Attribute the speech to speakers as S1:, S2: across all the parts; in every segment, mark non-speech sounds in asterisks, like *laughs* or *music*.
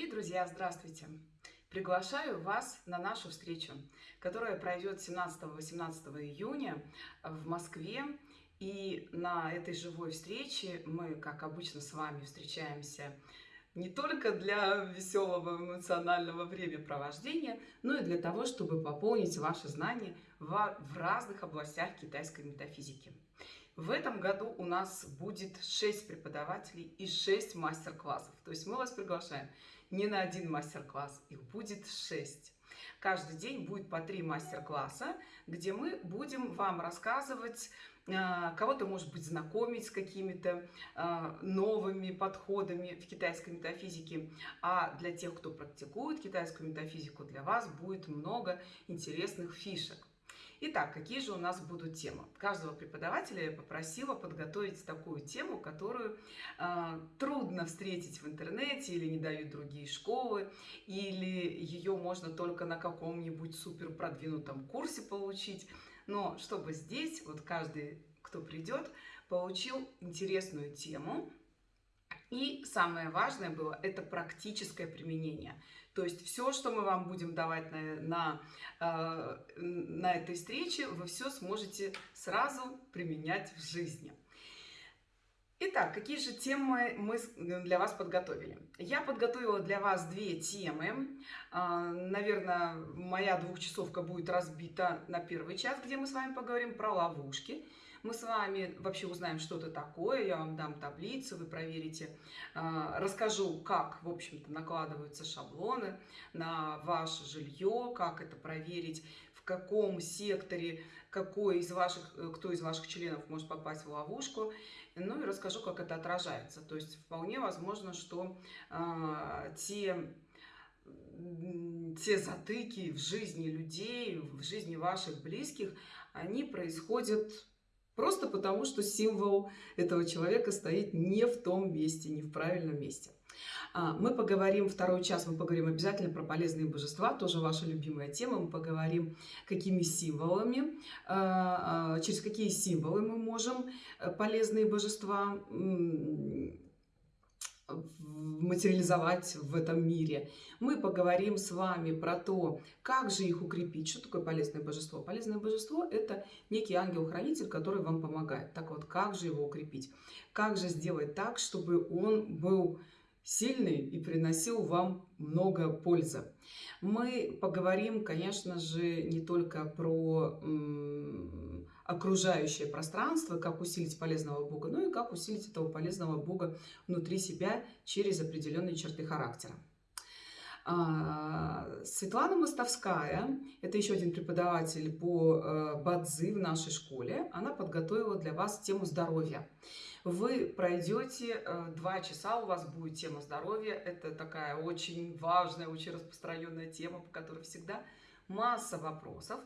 S1: Дорогие друзья, здравствуйте! Приглашаю вас на нашу встречу, которая пройдет 17-18 июня в Москве. И на этой живой встрече мы, как обычно, с вами встречаемся не только для веселого эмоционального времяпровождения, но и для того, чтобы пополнить ваши знания в разных областях китайской метафизики. В этом году у нас будет 6 преподавателей и 6 мастер-классов. То есть мы вас приглашаем не на один мастер-класс, их будет 6. Каждый день будет по 3 мастер-класса, где мы будем вам рассказывать, а, кого-то, может быть, знакомить с какими-то а, новыми подходами в китайской метафизике. А для тех, кто практикует китайскую метафизику, для вас будет много интересных фишек. Итак, какие же у нас будут темы? Каждого преподавателя я попросила подготовить такую тему, которую э, трудно встретить в интернете или не дают другие школы, или ее можно только на каком-нибудь супер продвинутом курсе получить. Но чтобы здесь вот каждый, кто придет, получил интересную тему, и самое важное было это практическое применение. То есть все, что мы вам будем давать на, на, э, на этой встрече, вы все сможете сразу применять в жизни. Итак, какие же темы мы для вас подготовили? Я подготовила для вас две темы. А, наверное, моя двухчасовка будет разбита на первый час, где мы с вами поговорим про ловушки мы с вами вообще узнаем что-то такое, я вам дам таблицу, вы проверите, а, расскажу, как, в общем-то, накладываются шаблоны на ваше жилье, как это проверить, в каком секторе, какой из ваших, э, кто из ваших членов может попасть в ловушку, ну и расскажу, как это отражается. То есть вполне возможно, что э, те те затыки в жизни людей, в жизни ваших близких, они происходят Просто потому, что символ этого человека стоит не в том месте, не в правильном месте. А, мы поговорим, второй час мы поговорим обязательно про полезные божества, тоже ваша любимая тема. Мы поговорим, какими символами, а, а, через какие символы мы можем э, полезные божества материализовать в этом мире. Мы поговорим с вами про то, как же их укрепить. Что такое полезное божество? Полезное божество – это некий ангел-хранитель, который вам помогает. Так вот, как же его укрепить? Как же сделать так, чтобы он был сильный и приносил вам много пользы. Мы поговорим, конечно же, не только про окружающее пространство, как усилить полезного Бога, но и как усилить этого полезного Бога внутри себя через определенные черты характера. А, Светлана Мостовская, это еще один преподаватель по э, Бадзи в нашей школе, она подготовила для вас тему здоровья. Вы пройдете э, два часа, у вас будет тема здоровья. Это такая очень важная, очень распространенная тема, по которой всегда масса вопросов.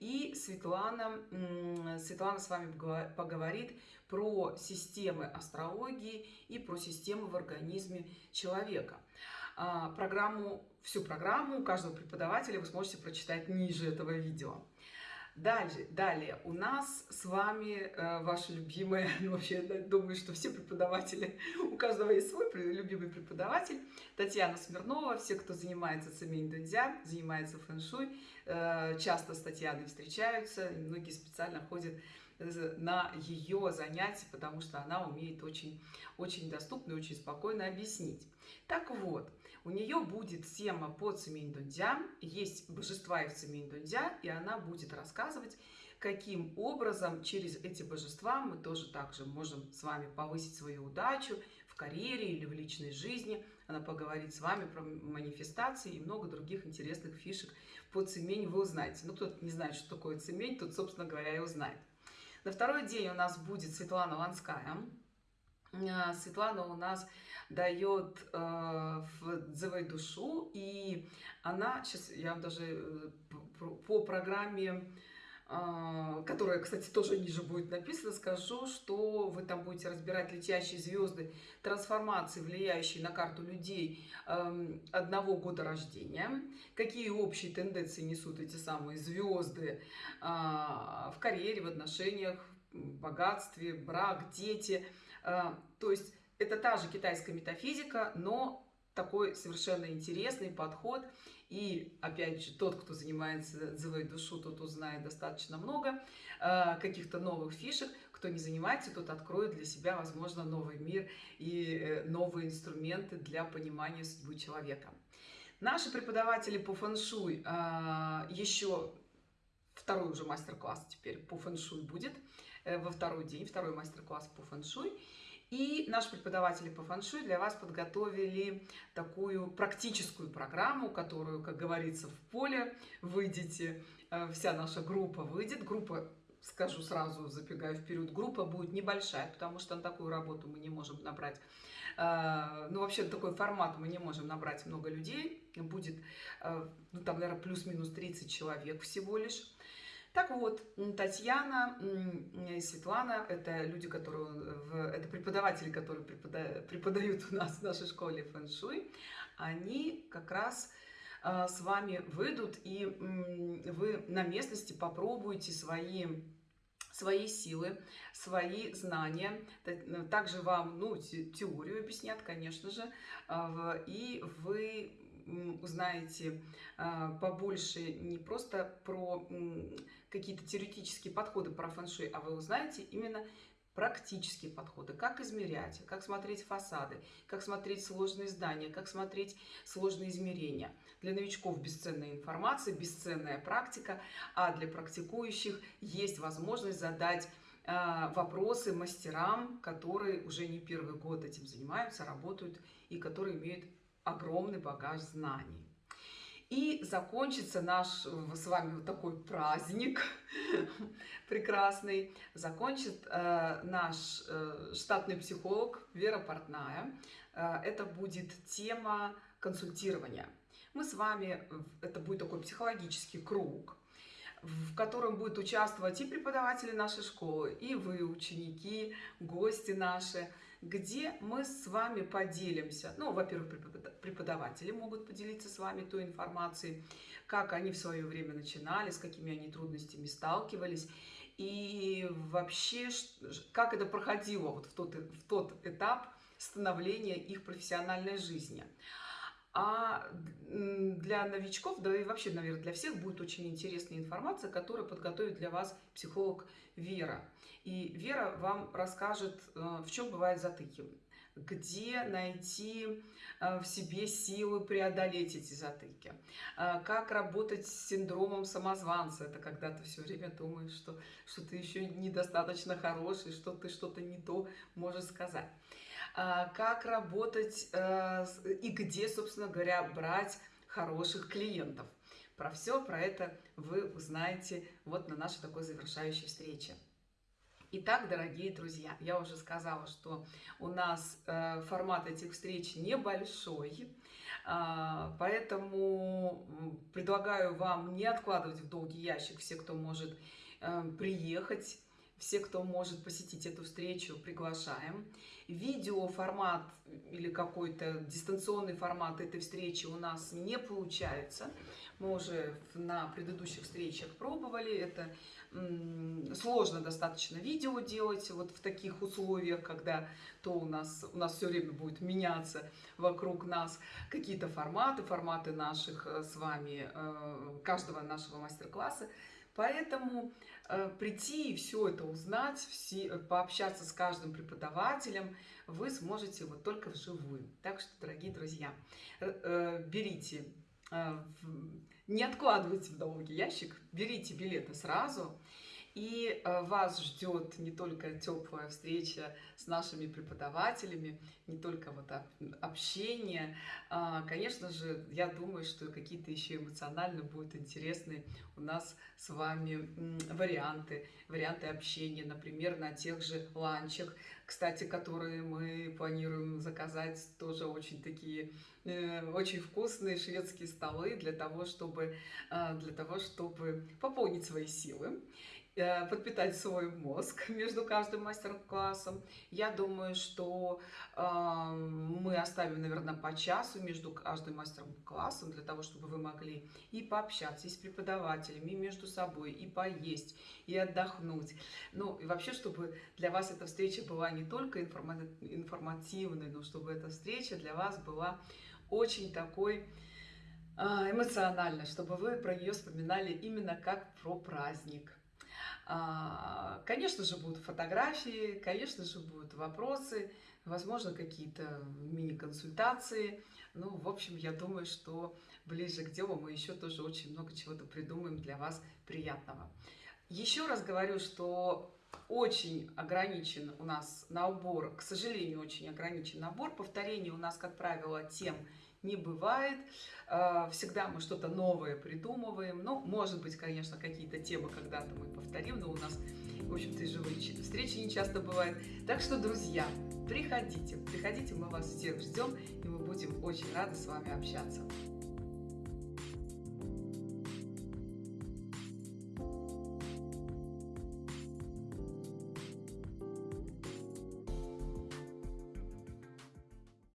S1: И Светлана, Светлана с вами поговорит про системы астрологии и про системы в организме человека. А, программу, всю программу каждого преподавателя вы сможете прочитать ниже этого видео. Дальше, далее у нас с вами э, ваши любимые, *laughs* ну, вообще я думаю, что все преподаватели, у каждого есть свой любимый преподаватель, Татьяна Смирнова, все, кто занимается цемень дунзя, занимается фэн-шуй, э, часто с Татьяной встречаются, многие специально ходят на ее занятия, потому что она умеет очень, очень доступно и очень спокойно объяснить. Так вот, у нее будет тема по Цемень Дунзя, есть божества в Цемень Дунзя, и она будет рассказывать, каким образом через эти божества мы тоже также можем с вами повысить свою удачу в карьере или в личной жизни. Она поговорит с вами про манифестации и много других интересных фишек по цемень вы узнаете. Ну, кто не знает, что такое цемень, тот, собственно говоря, и узнает. На второй день у нас будет Светлана Ланская. А, Светлана у нас дает э, дзывай душу, и она, сейчас я вам даже э, по программе а, которая, кстати, тоже ниже будет написано, скажу, что вы там будете разбирать летящие звезды, трансформации, влияющие на карту людей эм, одного года рождения, какие общие тенденции несут эти самые звезды в карьере, в отношениях, в богатстве, брак, дети. А, то есть это та же китайская метафизика, но такой совершенно интересный подход. И, опять же, тот, кто занимается дзывой душу, тот узнает достаточно много э, каких-то новых фишек. Кто не занимается, тот откроет для себя, возможно, новый мир и э, новые инструменты для понимания судьбы человека. Наши преподаватели по фэншуй э, еще второй уже мастер-класс теперь по фэншуй будет э, во второй день, второй мастер-класс по фэншуй. И наши преподаватели по фэншуй для вас подготовили такую практическую программу, которую, как говорится, в поле выйдете, э, вся наша группа выйдет. Группа, скажу сразу, забегая вперед, группа будет небольшая, потому что на такую работу мы не можем набрать э, ну, вообще, такой формат мы не можем набрать много людей. Будет, э, ну, там, наверное, плюс-минус 30 человек всего лишь. Так вот, Татьяна и Светлана – это люди, которые, это преподаватели, которые преподают у нас в нашей школе фэн-шуй. Они как раз а, с вами выйдут, и вы на местности попробуете свои свои силы, свои знания. Также вам ну, теорию объяснят, конечно же, а, и вы узнаете а, побольше не просто про какие-то теоретические подходы про фэн-шуй, а вы узнаете именно практические подходы, как измерять, как смотреть фасады, как смотреть сложные здания, как смотреть сложные измерения. Для новичков бесценная информация, бесценная практика, а для практикующих есть возможность задать э, вопросы мастерам, которые уже не первый год этим занимаются, работают и которые имеют огромный багаж знаний. И закончится наш с вами вот такой праздник *laughs* прекрасный. Закончит э, наш э, штатный психолог Вера Портная. Э, это будет тема консультирования. Мы с вами, это будет такой психологический круг, в котором будут участвовать и преподаватели нашей школы, и вы, ученики, гости наши, где мы с вами поделимся. Ну, во-первых, преподаватели могут поделиться с вами той информацией, как они в свое время начинали, с какими они трудностями сталкивались, и вообще, как это проходило вот в тот, в тот этап становления их профессиональной жизни. А для новичков, да и вообще, наверное, для всех будет очень интересная информация, которую подготовит для вас психолог Вера. И Вера вам расскажет, э, в чем бывают затыки, где найти э, в себе силы преодолеть эти затыки, э, как работать с синдромом самозванца. Это когда ты все время думаешь, что, что ты еще недостаточно хороший, что ты что-то не то можешь сказать. Как работать и где, собственно говоря, брать хороших клиентов. Про все про это вы узнаете вот на нашей такой завершающей встрече. Итак, дорогие друзья, я уже сказала, что у нас э, формат этих встреч небольшой, э, поэтому предлагаю вам не откладывать в долгий ящик все, кто может э, приехать, все, кто может посетить эту встречу, приглашаем. Видео формат или какой-то дистанционный формат этой встречи у нас не получается. Мы уже на предыдущих встречах пробовали. Это сложно достаточно видео делать вот в таких условиях, когда то у нас, у нас все время будет меняться вокруг нас какие-то форматы, форматы наших э, с вами, э, каждого нашего мастер-класса. Поэтому э, прийти и все это узнать, все, пообщаться с каждым преподавателем вы сможете вот только вживую. Так что, дорогие друзья, берите не откладывайте в долгий ящик, берите билеты сразу. И э, вас ждет не только теплая встреча с нашими преподавателями, не только вот общение. А, конечно же, я думаю, что какие-то еще эмоционально будут интересны у нас с вами варианты, варианты общения, например, на тех же ланчах, кстати, которые мы планируем заказать, тоже очень такие, э, очень вкусные шведские столы для того, чтобы, э, для того, чтобы пополнить свои силы. Э, подпитать свой мозг *laughs* между каждым мастер-классом. Я думаю, что э, мы оставим, наверное, по часу между каждым мастер-классом для того, чтобы вы могли и пообщаться и с преподавателями, и между собой, и поесть, и отдохнуть. Ну, и вообще, чтобы для вас эта встреча была не только информативной, но чтобы эта встреча для вас была очень такой а, эмоциональной, чтобы вы про нее вспоминали именно как про праздник. А, конечно же, будут фотографии, конечно же, будут вопросы, возможно, какие-то мини-консультации. Ну, в общем, я думаю, что ближе к делу мы еще тоже очень много чего-то придумаем для вас приятного. Еще раз говорю, что очень ограничен у нас набор, к сожалению, очень ограничен набор. Повторений у нас, как правило, тем не бывает. А, всегда мы что-то новое придумываем. Ну, может быть, конечно, какие-то темы когда-то мы повторим, но у нас, в общем-то, и живые встречи не часто бывают. Так что, друзья, приходите, приходите, мы вас всех ждем, и мы будем очень рады с вами общаться.